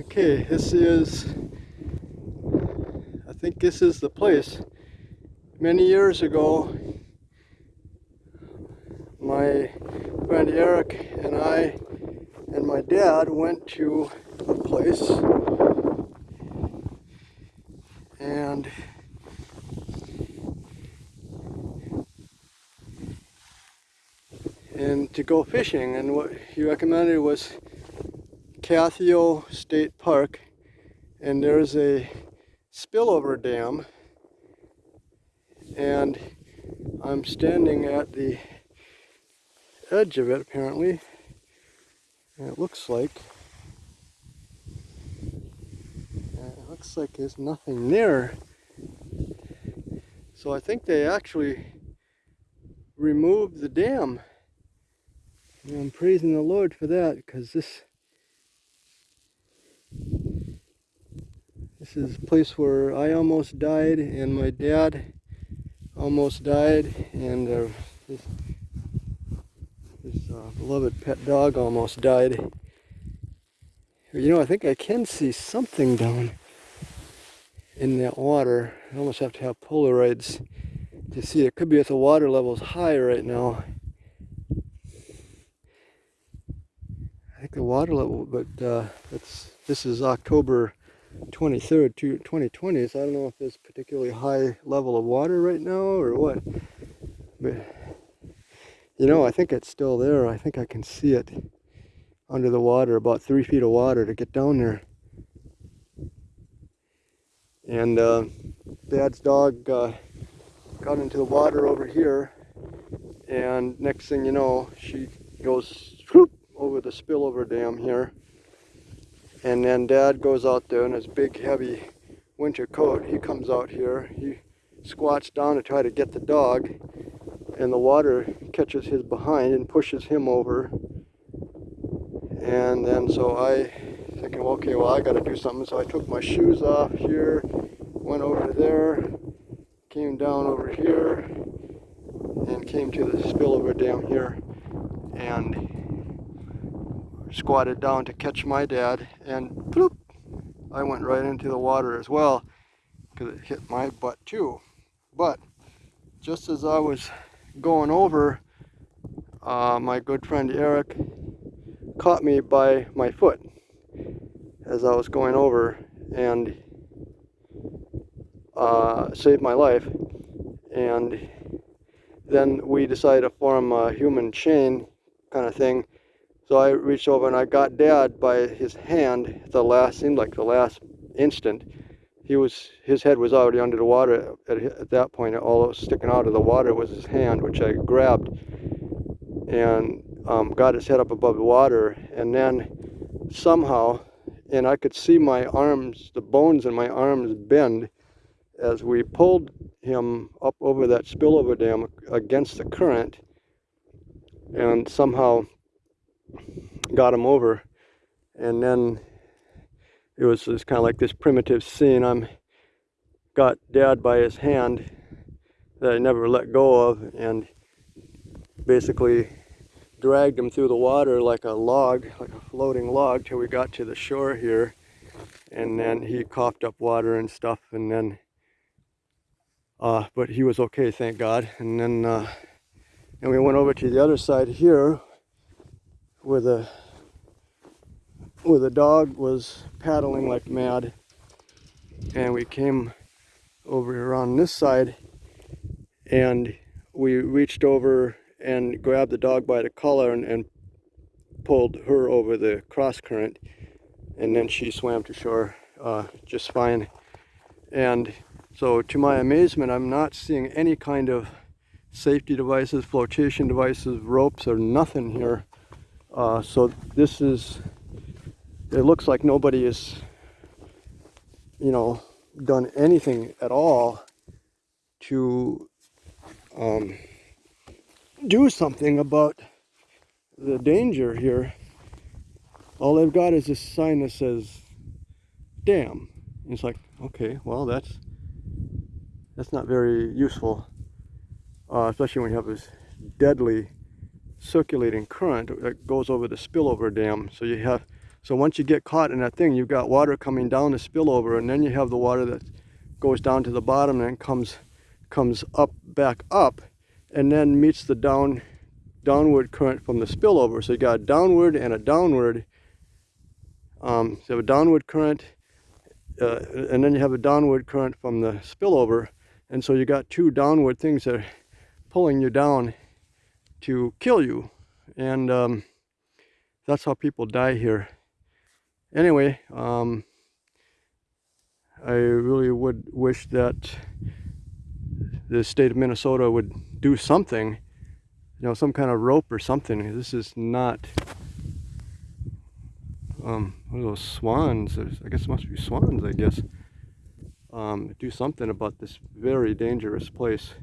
Okay, this is, I think this is the place. Many years ago, my friend Eric and I and my dad went to a place and and to go fishing and what he recommended was Kathio State Park and there's a spillover dam. And I'm standing at the edge of it apparently. And it looks like it looks like there's nothing there. So I think they actually removed the dam. And I'm praising the Lord for that because this This is a place where I almost died and my dad almost died and uh, his, his uh, beloved pet dog almost died. You know, I think I can see something down in that water. I almost have to have Polaroids to see. It could be if the water level's high right now. I think the water level, but uh, it's, this is October 23rd, 2020, so I don't know if there's particularly high level of water right now or what. But, you know, I think it's still there. I think I can see it under the water, about three feet of water to get down there. And uh, Dad's dog uh, got into the water over here, and next thing you know, she goes over the spillover dam here and then dad goes out there in his big heavy winter coat. He comes out here. He squats down to try to get the dog. And the water catches his behind and pushes him over. And then so I thinking, okay, well I got to do something. So I took my shoes off here, went over there, came down over here, and came to the spillover dam here. And squatted down to catch my dad and bloop, I went right into the water as well because it hit my butt too. But just as I was going over, uh, my good friend Eric caught me by my foot as I was going over and uh, saved my life. And then we decided to form a human chain kind of thing so I reached over and I got Dad by his hand. The last seemed like the last instant. He was his head was already under the water at, at that point. All that was sticking out of the water was his hand, which I grabbed and um, got his head up above the water. And then somehow, and I could see my arms, the bones in my arms bend as we pulled him up over that spillover dam against the current. And somehow got him over. And then it was just kind of like this primitive scene. I'm got dad by his hand that I never let go of and basically dragged him through the water like a log, like a floating log till we got to the shore here. And then he coughed up water and stuff and then, uh, but he was okay, thank God. And then, uh, and we went over to the other side here where the where the dog was paddling like mad. And we came over here on this side and we reached over and grabbed the dog by the collar and, and pulled her over the cross current. And then she swam to shore uh, just fine. And so to my amazement I'm not seeing any kind of safety devices flotation devices ropes or nothing here uh, so this is, it looks like nobody has, you know, done anything at all to um, do something about the danger here. All they've got is this sign that says, dam. And it's like, okay, well, that's, that's not very useful, uh, especially when you have this deadly circulating current that goes over the spillover dam. So you have So once you get caught in that thing, you've got water coming down the spillover, and then you have the water that goes down to the bottom and comes comes up back up, and then meets the down downward current from the spillover. So you got a downward and a downward. Um, so you have a downward current, uh, and then you have a downward current from the spillover, and so you got two downward things that are pulling you down to kill you, and um, that's how people die here. Anyway, um, I really would wish that the state of Minnesota would do something you know, some kind of rope or something. This is not um, one of those swans. I guess must be swans, I guess. Um, do something about this very dangerous place.